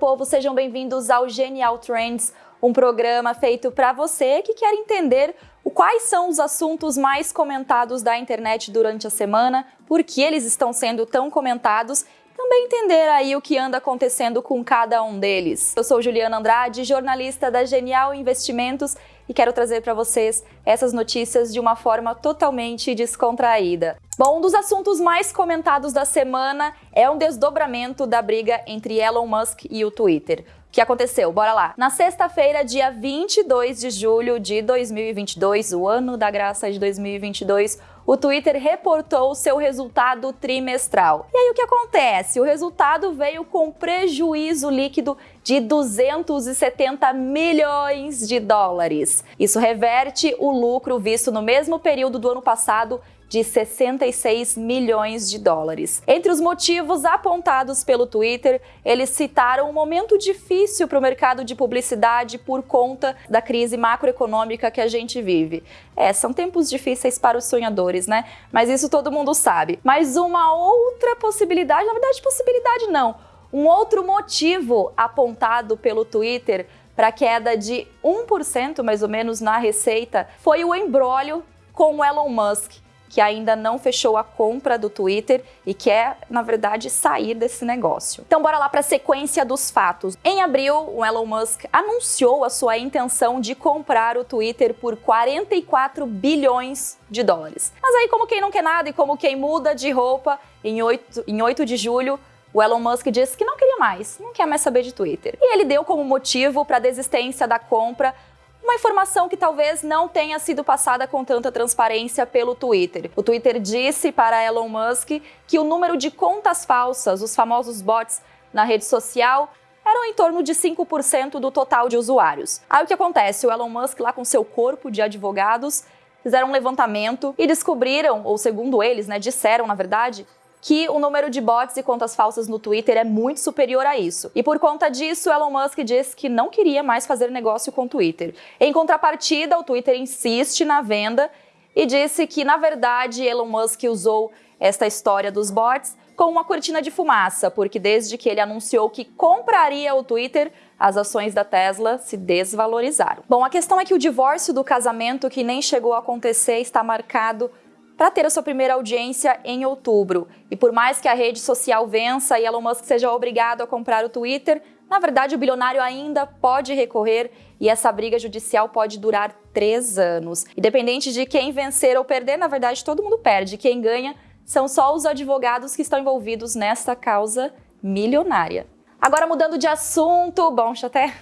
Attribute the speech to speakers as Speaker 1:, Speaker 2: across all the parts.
Speaker 1: povo, sejam bem-vindos ao Genial Trends, um programa feito para você que quer entender quais são os assuntos mais comentados da internet durante a semana, por que eles estão sendo tão comentados também entender aí o que anda acontecendo com cada um deles. Eu sou Juliana Andrade, jornalista da Genial Investimentos e quero trazer para vocês essas notícias de uma forma totalmente descontraída. Bom, um dos assuntos mais comentados da semana é um desdobramento da briga entre Elon Musk e o Twitter. O que aconteceu? Bora lá. Na sexta-feira, dia 22 de julho de 2022, o ano da graça de 2022, o Twitter reportou seu resultado trimestral. E aí o que acontece? O resultado veio com prejuízo líquido de 270 milhões de dólares. Isso reverte o lucro visto no mesmo período do ano passado de 66 milhões de dólares. Entre os motivos apontados pelo Twitter, eles citaram um momento difícil para o mercado de publicidade por conta da crise macroeconômica que a gente vive. É, são tempos difíceis para os sonhadores, né? Mas isso todo mundo sabe. Mas uma outra possibilidade, na verdade, possibilidade não, um outro motivo apontado pelo Twitter para a queda de 1% mais ou menos na receita foi o embrólio com o Elon Musk que ainda não fechou a compra do Twitter e quer, na verdade, sair desse negócio. Então bora lá para a sequência dos fatos. Em abril, o Elon Musk anunciou a sua intenção de comprar o Twitter por 44 bilhões de dólares. Mas aí, como quem não quer nada e como quem muda de roupa, em 8, em 8 de julho, o Elon Musk disse que não queria mais, não quer mais saber de Twitter. E ele deu como motivo para a desistência da compra uma informação que talvez não tenha sido passada com tanta transparência pelo Twitter. O Twitter disse para Elon Musk que o número de contas falsas, os famosos bots, na rede social eram em torno de 5% do total de usuários. Aí o que acontece? O Elon Musk, lá com seu corpo de advogados, fizeram um levantamento e descobriram, ou segundo eles, né, disseram na verdade, que o número de bots e contas falsas no Twitter é muito superior a isso. E por conta disso, Elon Musk disse que não queria mais fazer negócio com o Twitter. Em contrapartida, o Twitter insiste na venda e disse que, na verdade, Elon Musk usou esta história dos bots como uma cortina de fumaça, porque desde que ele anunciou que compraria o Twitter, as ações da Tesla se desvalorizaram. Bom, a questão é que o divórcio do casamento, que nem chegou a acontecer, está marcado para ter a sua primeira audiência em outubro. E por mais que a rede social vença e Elon Musk seja obrigado a comprar o Twitter, na verdade o bilionário ainda pode recorrer e essa briga judicial pode durar três anos. Independente de quem vencer ou perder, na verdade todo mundo perde. Quem ganha são só os advogados que estão envolvidos nessa causa milionária. Agora mudando de assunto, bom, até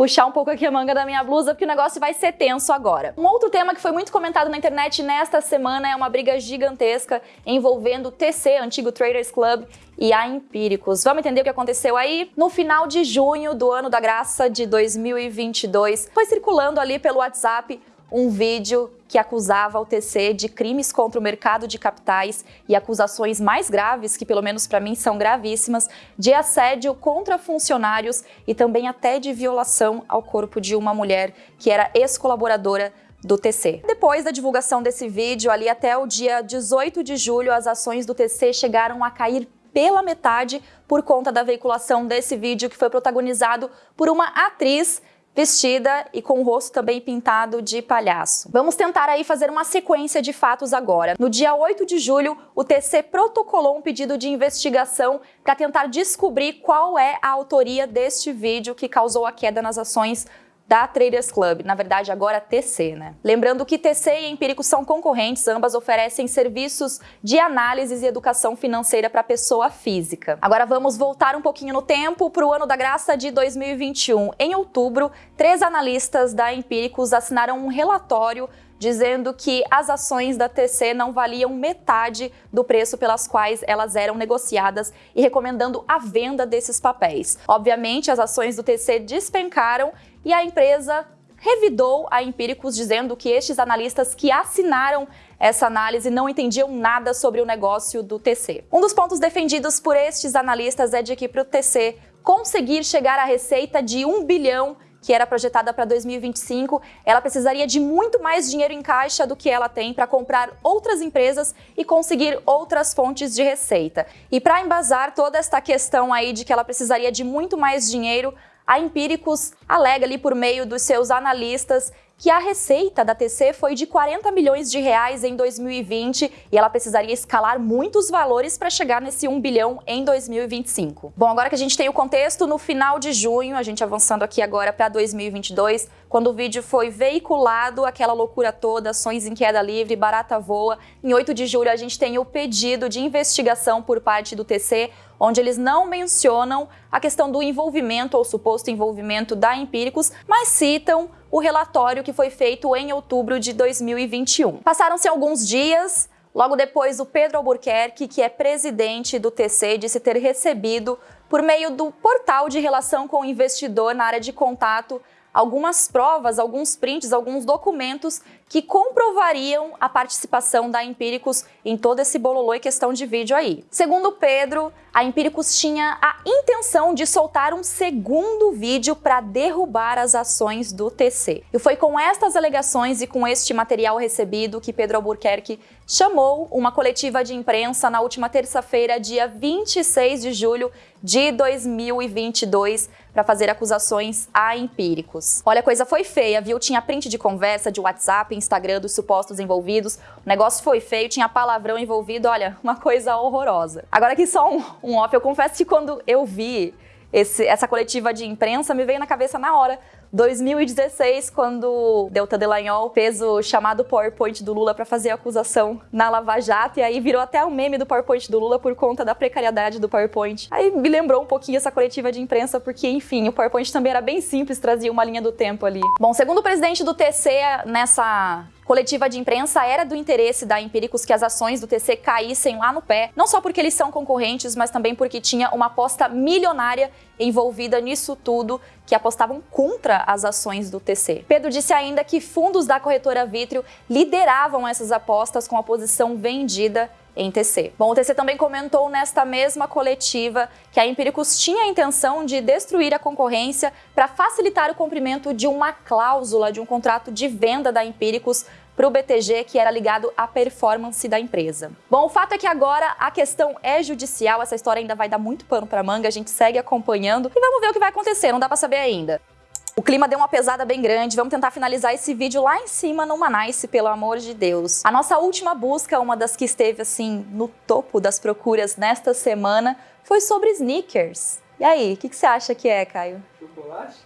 Speaker 1: puxar um pouco aqui a manga da minha blusa, porque o negócio vai ser tenso agora. Um outro tema que foi muito comentado na internet nesta semana é uma briga gigantesca envolvendo o TC, antigo Traders Club, e a Empíricos. Vamos entender o que aconteceu aí? No final de junho do ano da graça de 2022, foi circulando ali pelo WhatsApp um vídeo que acusava o TC de crimes contra o mercado de capitais e acusações mais graves, que pelo menos para mim são gravíssimas, de assédio contra funcionários e também até de violação ao corpo de uma mulher que era ex-colaboradora do TC. Depois da divulgação desse vídeo, ali até o dia 18 de julho, as ações do TC chegaram a cair pela metade por conta da veiculação desse vídeo que foi protagonizado por uma atriz vestida e com o rosto também pintado de palhaço. Vamos tentar aí fazer uma sequência de fatos agora. No dia 8 de julho, o TC protocolou um pedido de investigação para tentar descobrir qual é a autoria deste vídeo que causou a queda nas ações da Traders Club, na verdade agora TC, né? Lembrando que TC e Empírico são concorrentes, ambas oferecem serviços de análise e educação financeira para pessoa física. Agora vamos voltar um pouquinho no tempo para o ano da graça de 2021. Em outubro, três analistas da Empíricos assinaram um relatório dizendo que as ações da TC não valiam metade do preço pelas quais elas eram negociadas e recomendando a venda desses papéis. Obviamente, as ações do TC despencaram e a empresa revidou a Empíricos dizendo que estes analistas que assinaram essa análise não entendiam nada sobre o negócio do TC. Um dos pontos defendidos por estes analistas é de que para o TC conseguir chegar à receita de 1 bilhão que era projetada para 2025, ela precisaria de muito mais dinheiro em caixa do que ela tem para comprar outras empresas e conseguir outras fontes de receita. E para embasar toda esta questão aí de que ela precisaria de muito mais dinheiro, a Empíricos alega ali por meio dos seus analistas que a receita da TC foi de 40 milhões de reais em 2020 e ela precisaria escalar muitos valores para chegar nesse 1 bilhão em 2025. Bom, agora que a gente tem o contexto, no final de junho, a gente avançando aqui agora para 2022, quando o vídeo foi veiculado, aquela loucura toda, ações em queda livre, barata voa, em 8 de julho a gente tem o pedido de investigação por parte do TC, onde eles não mencionam a questão do envolvimento ou suposto envolvimento da Empíricos, mas citam o relatório que foi feito em outubro de 2021. Passaram-se alguns dias, logo depois o Pedro Albuquerque, que é presidente do TC, disse ter recebido, por meio do portal de relação com o investidor na área de contato, algumas provas, alguns prints, alguns documentos que comprovariam a participação da Empíricos em todo esse bololô e questão de vídeo aí. Segundo Pedro, a Empíricos tinha a intenção de soltar um segundo vídeo para derrubar as ações do TC. E foi com estas alegações e com este material recebido que Pedro Albuquerque chamou uma coletiva de imprensa na última terça-feira, dia 26 de julho de 2022, para fazer acusações a Empíricos. Olha, a coisa foi feia, viu? Tinha print de conversa de WhatsApp, Instagram dos supostos envolvidos. O negócio foi feio, tinha palavrão envolvido, olha, uma coisa horrorosa. Agora aqui só um, um off, eu confesso que quando eu vi esse, essa coletiva de imprensa, me veio na cabeça na hora 2016, quando Delta Delagnol fez o chamado PowerPoint do Lula para fazer a acusação na Lava Jato, e aí virou até o meme do PowerPoint do Lula por conta da precariedade do PowerPoint. Aí me lembrou um pouquinho essa coletiva de imprensa, porque, enfim, o PowerPoint também era bem simples, trazia uma linha do tempo ali. Bom, segundo o presidente do TC, nessa coletiva de imprensa era do interesse da Empíricos que as ações do TC caíssem lá no pé, não só porque eles são concorrentes, mas também porque tinha uma aposta milionária envolvida nisso tudo, que apostavam contra as ações do TC. Pedro disse ainda que fundos da corretora Vitrio lideravam essas apostas com a posição vendida em TC. Bom, o TC também comentou nesta mesma coletiva que a Empíricos tinha a intenção de destruir a concorrência para facilitar o cumprimento de uma cláusula de um contrato de venda da Empíricos para o BTG, que era ligado à performance da empresa. Bom, o fato é que agora a questão é judicial, essa história ainda vai dar muito pano para manga, a gente segue acompanhando e vamos ver o que vai acontecer, não dá para saber ainda. O clima deu uma pesada bem grande, vamos tentar finalizar esse vídeo lá em cima no Manice, pelo amor de Deus. A nossa última busca, uma das que esteve assim no topo das procuras nesta semana, foi sobre sneakers. E aí, o que, que, você acha que é, Caio?
Speaker 2: Chocolate?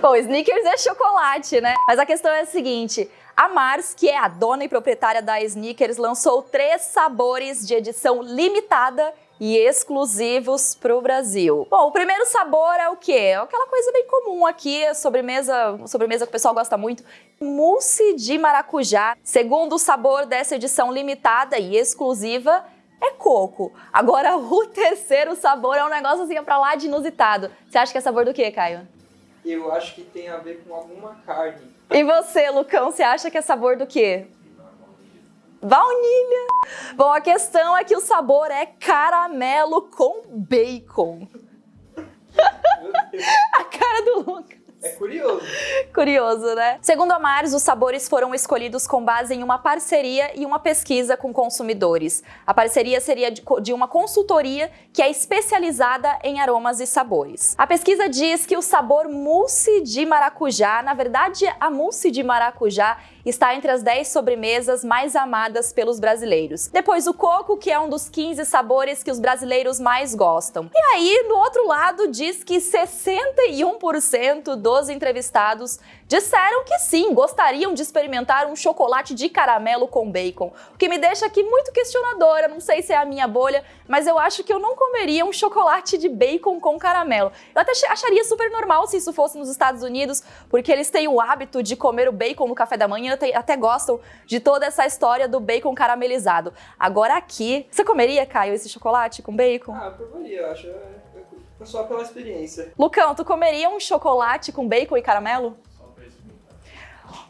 Speaker 1: Bom, sneakers é chocolate, né? Mas a questão é a seguinte, a Mars, que é a dona e proprietária da Sneakers, lançou três sabores de edição limitada e exclusivos para o Brasil. Bom, o primeiro sabor é o quê? É aquela coisa bem comum aqui, sobremesa, sobremesa que o pessoal gosta muito, mousse de maracujá. Segundo sabor dessa edição limitada e exclusiva é coco. Agora, o terceiro sabor é um negócio assim para lá de inusitado. Você acha que é sabor do quê, Caio?
Speaker 2: Eu acho que tem a ver com alguma carne.
Speaker 1: E você, Lucão, você acha que é sabor do quê? Baunilha! Bom, a questão é que o sabor é caramelo com bacon. a cara do Lucas.
Speaker 2: É curioso.
Speaker 1: Curioso, né? Segundo a Mars, os sabores foram escolhidos com base em uma parceria e uma pesquisa com consumidores. A parceria seria de uma consultoria que é especializada em aromas e sabores. A pesquisa diz que o sabor mousse de maracujá, na verdade, a mousse de maracujá está entre as 10 sobremesas mais amadas pelos brasileiros. Depois o coco, que é um dos 15 sabores que os brasileiros mais gostam. E aí, no outro lado, diz que 61% dos entrevistados disseram que sim, gostariam de experimentar um chocolate de caramelo com bacon. O que me deixa aqui muito questionadora, não sei se é a minha bolha, mas eu acho que eu não comeria um chocolate de bacon com caramelo. Eu até acharia super normal se isso fosse nos Estados Unidos, porque eles têm o hábito de comer o bacon no café da manhã até gostam de toda essa história do bacon caramelizado. Agora aqui, você comeria, Caio, esse chocolate com bacon?
Speaker 2: Ah, eu provaria, eu acho. É, é só pela experiência.
Speaker 1: Lucão, tu comeria um chocolate com bacon e caramelo?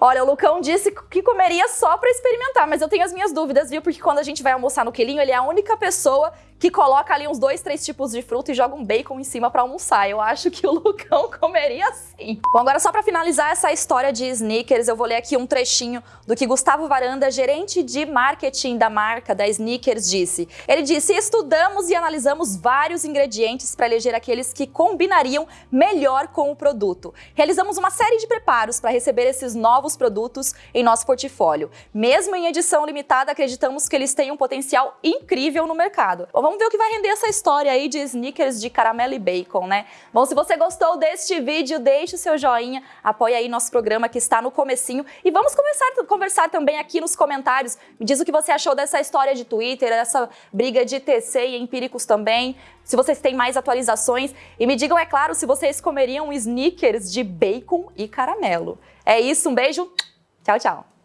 Speaker 1: Olha, o Lucão disse que comeria só para experimentar, mas eu tenho as minhas dúvidas, viu? Porque quando a gente vai almoçar no Quelinho, ele é a única pessoa que coloca ali uns dois, três tipos de fruta e joga um bacon em cima para almoçar. Eu acho que o Lucão comeria assim. Bom, agora só para finalizar essa história de sneakers, eu vou ler aqui um trechinho do que Gustavo Varanda, gerente de marketing da marca da Sneakers, disse. Ele disse: "Estudamos e analisamos vários ingredientes para eleger aqueles que combinariam melhor com o produto. Realizamos uma série de preparos para receber esses novos produtos em nosso portfólio. Mesmo em edição limitada, acreditamos que eles têm um potencial incrível no mercado. Bom, vamos ver o que vai render essa história aí de sneakers de caramelo e bacon, né? Bom, se você gostou deste vídeo, deixe o seu joinha, apoie aí nosso programa que está no comecinho e vamos começar a conversar também aqui nos comentários. Me diz o que você achou dessa história de Twitter, dessa briga de TC e empíricos também, se vocês têm mais atualizações e me digam, é claro, se vocês comeriam sneakers de bacon e caramelo. É isso, um beijo, tchau, tchau.